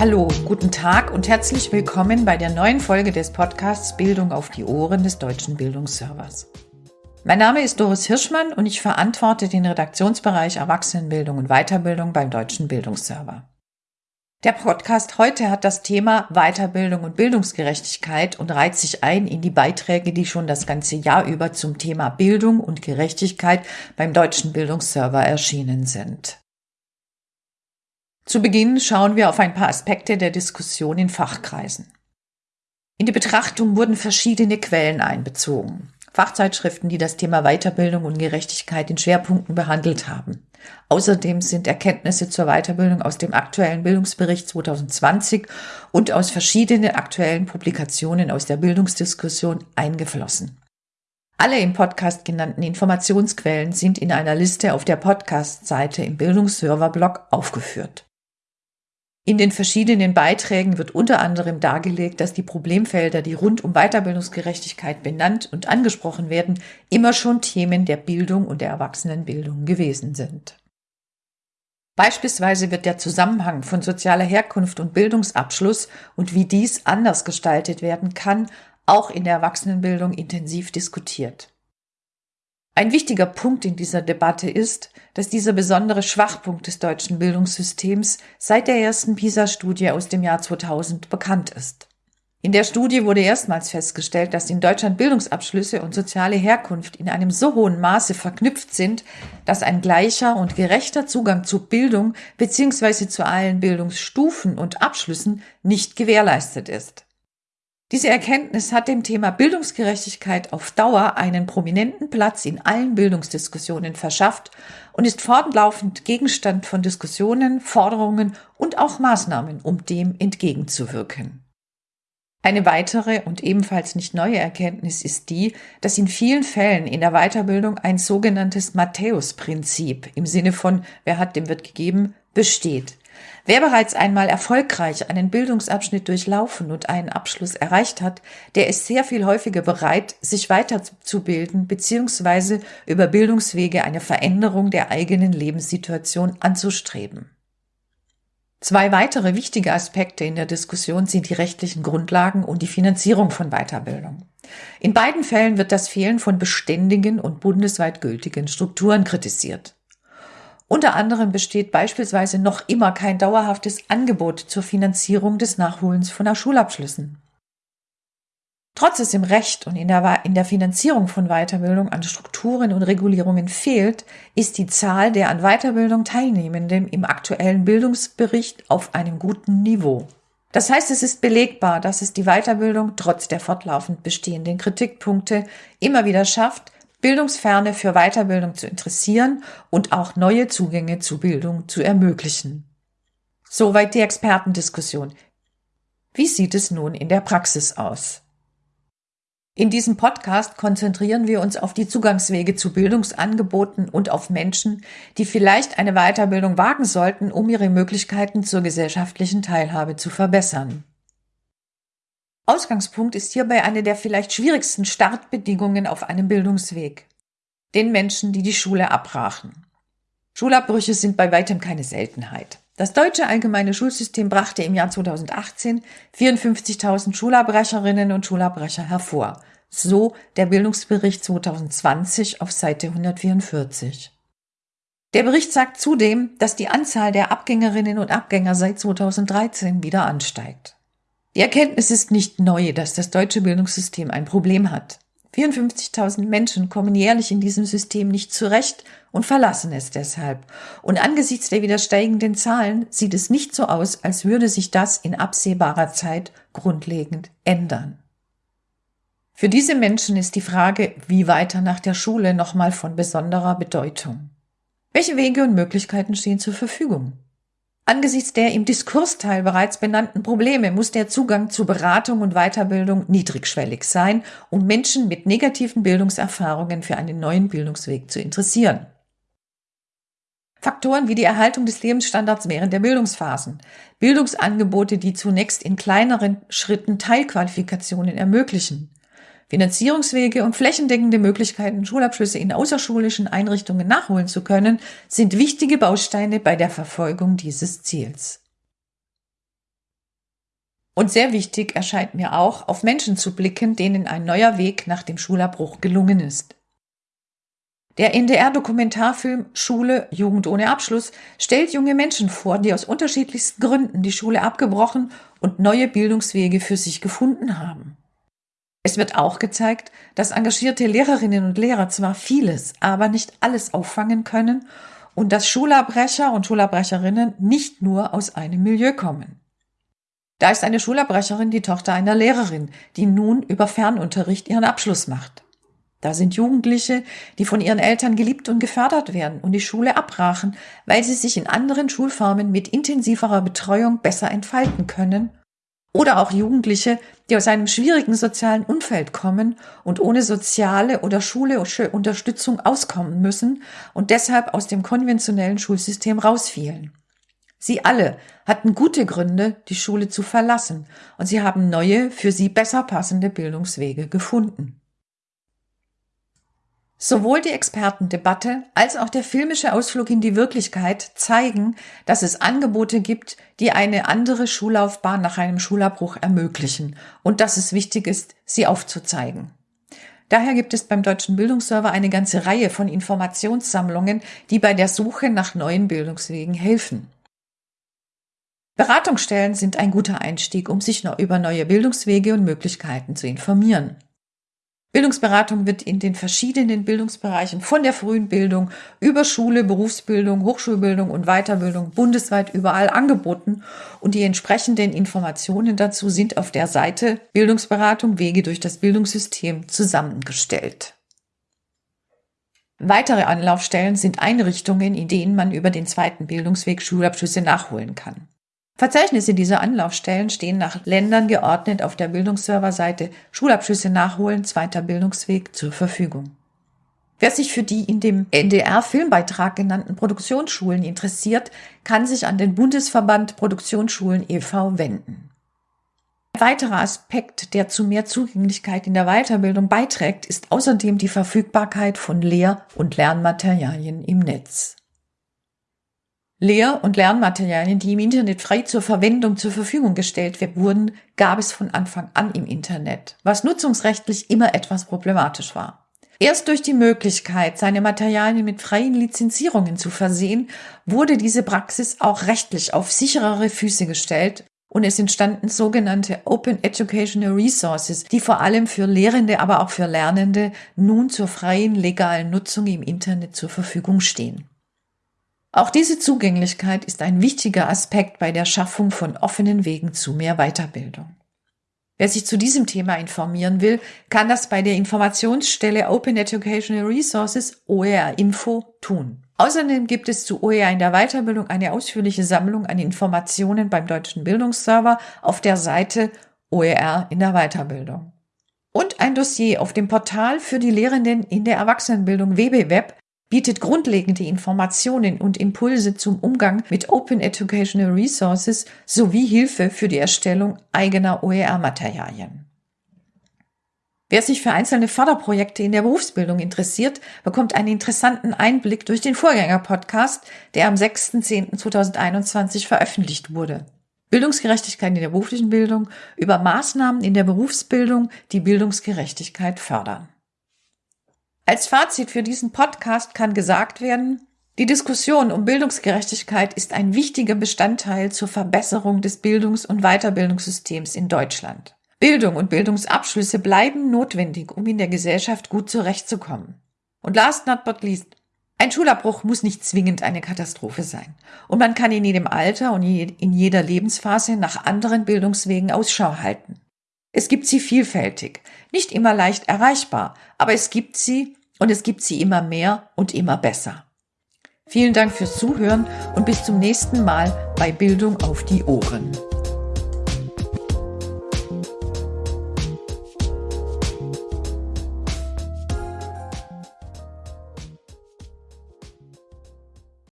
Hallo, guten Tag und herzlich willkommen bei der neuen Folge des Podcasts Bildung auf die Ohren des Deutschen Bildungsservers. Mein Name ist Doris Hirschmann und ich verantworte den Redaktionsbereich Erwachsenenbildung und Weiterbildung beim Deutschen Bildungsserver. Der Podcast heute hat das Thema Weiterbildung und Bildungsgerechtigkeit und reiht sich ein in die Beiträge, die schon das ganze Jahr über zum Thema Bildung und Gerechtigkeit beim Deutschen Bildungsserver erschienen sind. Zu Beginn schauen wir auf ein paar Aspekte der Diskussion in Fachkreisen. In die Betrachtung wurden verschiedene Quellen einbezogen. Fachzeitschriften, die das Thema Weiterbildung und Gerechtigkeit in Schwerpunkten behandelt haben. Außerdem sind Erkenntnisse zur Weiterbildung aus dem aktuellen Bildungsbericht 2020 und aus verschiedenen aktuellen Publikationen aus der Bildungsdiskussion eingeflossen. Alle im Podcast genannten Informationsquellen sind in einer Liste auf der Podcast-Seite im Bildungsserver-Blog aufgeführt. In den verschiedenen Beiträgen wird unter anderem dargelegt, dass die Problemfelder, die rund um Weiterbildungsgerechtigkeit benannt und angesprochen werden, immer schon Themen der Bildung und der Erwachsenenbildung gewesen sind. Beispielsweise wird der Zusammenhang von sozialer Herkunft und Bildungsabschluss und wie dies anders gestaltet werden kann, auch in der Erwachsenenbildung intensiv diskutiert. Ein wichtiger Punkt in dieser Debatte ist, dass dieser besondere Schwachpunkt des deutschen Bildungssystems seit der ersten PISA-Studie aus dem Jahr 2000 bekannt ist. In der Studie wurde erstmals festgestellt, dass in Deutschland Bildungsabschlüsse und soziale Herkunft in einem so hohen Maße verknüpft sind, dass ein gleicher und gerechter Zugang zu Bildung bzw. zu allen Bildungsstufen und Abschlüssen nicht gewährleistet ist. Diese Erkenntnis hat dem Thema Bildungsgerechtigkeit auf Dauer einen prominenten Platz in allen Bildungsdiskussionen verschafft und ist fortlaufend Gegenstand von Diskussionen, Forderungen und auch Maßnahmen, um dem entgegenzuwirken. Eine weitere und ebenfalls nicht neue Erkenntnis ist die, dass in vielen Fällen in der Weiterbildung ein sogenanntes Matthäus-Prinzip im Sinne von wer hat, dem wird gegeben, besteht. Wer bereits einmal erfolgreich einen Bildungsabschnitt durchlaufen und einen Abschluss erreicht hat, der ist sehr viel häufiger bereit, sich weiterzubilden bzw. über Bildungswege eine Veränderung der eigenen Lebenssituation anzustreben. Zwei weitere wichtige Aspekte in der Diskussion sind die rechtlichen Grundlagen und die Finanzierung von Weiterbildung. In beiden Fällen wird das Fehlen von beständigen und bundesweit gültigen Strukturen kritisiert. Unter anderem besteht beispielsweise noch immer kein dauerhaftes Angebot zur Finanzierung des Nachholens von Schulabschlüssen. Trotz es im Recht und in der, in der Finanzierung von Weiterbildung an Strukturen und Regulierungen fehlt, ist die Zahl der an Weiterbildung Teilnehmenden im aktuellen Bildungsbericht auf einem guten Niveau. Das heißt, es ist belegbar, dass es die Weiterbildung trotz der fortlaufend bestehenden Kritikpunkte immer wieder schafft, Bildungsferne für Weiterbildung zu interessieren und auch neue Zugänge zu Bildung zu ermöglichen. Soweit die Expertendiskussion. Wie sieht es nun in der Praxis aus? In diesem Podcast konzentrieren wir uns auf die Zugangswege zu Bildungsangeboten und auf Menschen, die vielleicht eine Weiterbildung wagen sollten, um ihre Möglichkeiten zur gesellschaftlichen Teilhabe zu verbessern. Ausgangspunkt ist hierbei eine der vielleicht schwierigsten Startbedingungen auf einem Bildungsweg. Den Menschen, die die Schule abbrachen. Schulabbrüche sind bei weitem keine Seltenheit. Das deutsche allgemeine Schulsystem brachte im Jahr 2018 54.000 Schulabbrecherinnen und Schulabbrecher hervor. So der Bildungsbericht 2020 auf Seite 144. Der Bericht sagt zudem, dass die Anzahl der Abgängerinnen und Abgänger seit 2013 wieder ansteigt. Die Erkenntnis ist nicht neu, dass das deutsche Bildungssystem ein Problem hat. 54.000 Menschen kommen jährlich in diesem System nicht zurecht und verlassen es deshalb. Und angesichts der wieder steigenden Zahlen sieht es nicht so aus, als würde sich das in absehbarer Zeit grundlegend ändern. Für diese Menschen ist die Frage, wie weiter nach der Schule nochmal von besonderer Bedeutung. Welche Wege und Möglichkeiten stehen zur Verfügung? Angesichts der im Diskursteil bereits benannten Probleme muss der Zugang zu Beratung und Weiterbildung niedrigschwellig sein, um Menschen mit negativen Bildungserfahrungen für einen neuen Bildungsweg zu interessieren. Faktoren wie die Erhaltung des Lebensstandards während der Bildungsphasen, Bildungsangebote, die zunächst in kleineren Schritten Teilqualifikationen ermöglichen, Finanzierungswege und flächendeckende Möglichkeiten, Schulabschlüsse in außerschulischen Einrichtungen nachholen zu können, sind wichtige Bausteine bei der Verfolgung dieses Ziels. Und sehr wichtig erscheint mir auch, auf Menschen zu blicken, denen ein neuer Weg nach dem Schulabbruch gelungen ist. Der NDR-Dokumentarfilm Schule Jugend ohne Abschluss stellt junge Menschen vor, die aus unterschiedlichsten Gründen die Schule abgebrochen und neue Bildungswege für sich gefunden haben. Es wird auch gezeigt, dass engagierte Lehrerinnen und Lehrer zwar vieles, aber nicht alles auffangen können und dass Schulabbrecher und Schulabbrecherinnen nicht nur aus einem Milieu kommen. Da ist eine Schulabbrecherin die Tochter einer Lehrerin, die nun über Fernunterricht ihren Abschluss macht. Da sind Jugendliche, die von ihren Eltern geliebt und gefördert werden und die Schule abbrachen, weil sie sich in anderen Schulformen mit intensiverer Betreuung besser entfalten können. Oder auch Jugendliche, die aus einem schwierigen sozialen Umfeld kommen und ohne soziale oder schulische Unterstützung auskommen müssen und deshalb aus dem konventionellen Schulsystem rausfielen. Sie alle hatten gute Gründe, die Schule zu verlassen, und sie haben neue, für sie besser passende Bildungswege gefunden. Sowohl die Expertendebatte als auch der filmische Ausflug in die Wirklichkeit zeigen, dass es Angebote gibt, die eine andere Schullaufbahn nach einem Schulabbruch ermöglichen und dass es wichtig ist, sie aufzuzeigen. Daher gibt es beim Deutschen Bildungsserver eine ganze Reihe von Informationssammlungen, die bei der Suche nach neuen Bildungswegen helfen. Beratungsstellen sind ein guter Einstieg, um sich über neue Bildungswege und Möglichkeiten zu informieren. Bildungsberatung wird in den verschiedenen Bildungsbereichen von der frühen Bildung über Schule, Berufsbildung, Hochschulbildung und Weiterbildung bundesweit überall angeboten und die entsprechenden Informationen dazu sind auf der Seite Bildungsberatung Wege durch das Bildungssystem zusammengestellt. Weitere Anlaufstellen sind Einrichtungen, in denen man über den zweiten Bildungsweg Schulabschlüsse nachholen kann. Verzeichnisse dieser Anlaufstellen stehen nach Ländern geordnet auf der Bildungsserverseite Schulabschlüsse nachholen, zweiter Bildungsweg zur Verfügung. Wer sich für die in dem NDR-Filmbeitrag genannten Produktionsschulen interessiert, kann sich an den Bundesverband Produktionsschulen e.V. wenden. Ein weiterer Aspekt, der zu mehr Zugänglichkeit in der Weiterbildung beiträgt, ist außerdem die Verfügbarkeit von Lehr- und Lernmaterialien im Netz. Lehr- und Lernmaterialien, die im Internet frei zur Verwendung zur Verfügung gestellt wurden, gab es von Anfang an im Internet, was nutzungsrechtlich immer etwas problematisch war. Erst durch die Möglichkeit, seine Materialien mit freien Lizenzierungen zu versehen, wurde diese Praxis auch rechtlich auf sicherere Füße gestellt und es entstanden sogenannte Open Educational Resources, die vor allem für Lehrende, aber auch für Lernende nun zur freien legalen Nutzung im Internet zur Verfügung stehen. Auch diese Zugänglichkeit ist ein wichtiger Aspekt bei der Schaffung von offenen Wegen zu mehr Weiterbildung. Wer sich zu diesem Thema informieren will, kann das bei der Informationsstelle Open Educational Resources OER Info tun. Außerdem gibt es zu OER in der Weiterbildung eine ausführliche Sammlung an Informationen beim Deutschen Bildungsserver auf der Seite OER in der Weiterbildung. Und ein Dossier auf dem Portal für die Lehrenden in der Erwachsenenbildung WBWeb bietet grundlegende Informationen und Impulse zum Umgang mit Open Educational Resources sowie Hilfe für die Erstellung eigener OER-Materialien. Wer sich für einzelne Förderprojekte in der Berufsbildung interessiert, bekommt einen interessanten Einblick durch den Vorgänger-Podcast, der am 6.10.2021 veröffentlicht wurde. Bildungsgerechtigkeit in der beruflichen Bildung über Maßnahmen in der Berufsbildung, die Bildungsgerechtigkeit fördern. Als Fazit für diesen Podcast kann gesagt werden, die Diskussion um Bildungsgerechtigkeit ist ein wichtiger Bestandteil zur Verbesserung des Bildungs- und Weiterbildungssystems in Deutschland. Bildung und Bildungsabschlüsse bleiben notwendig, um in der Gesellschaft gut zurechtzukommen. Und last not but least, ein Schulabbruch muss nicht zwingend eine Katastrophe sein. Und man kann in jedem Alter und in jeder Lebensphase nach anderen Bildungswegen Ausschau halten. Es gibt sie vielfältig, nicht immer leicht erreichbar, aber es gibt sie und es gibt sie immer mehr und immer besser. Vielen Dank fürs Zuhören und bis zum nächsten Mal bei Bildung auf die Ohren.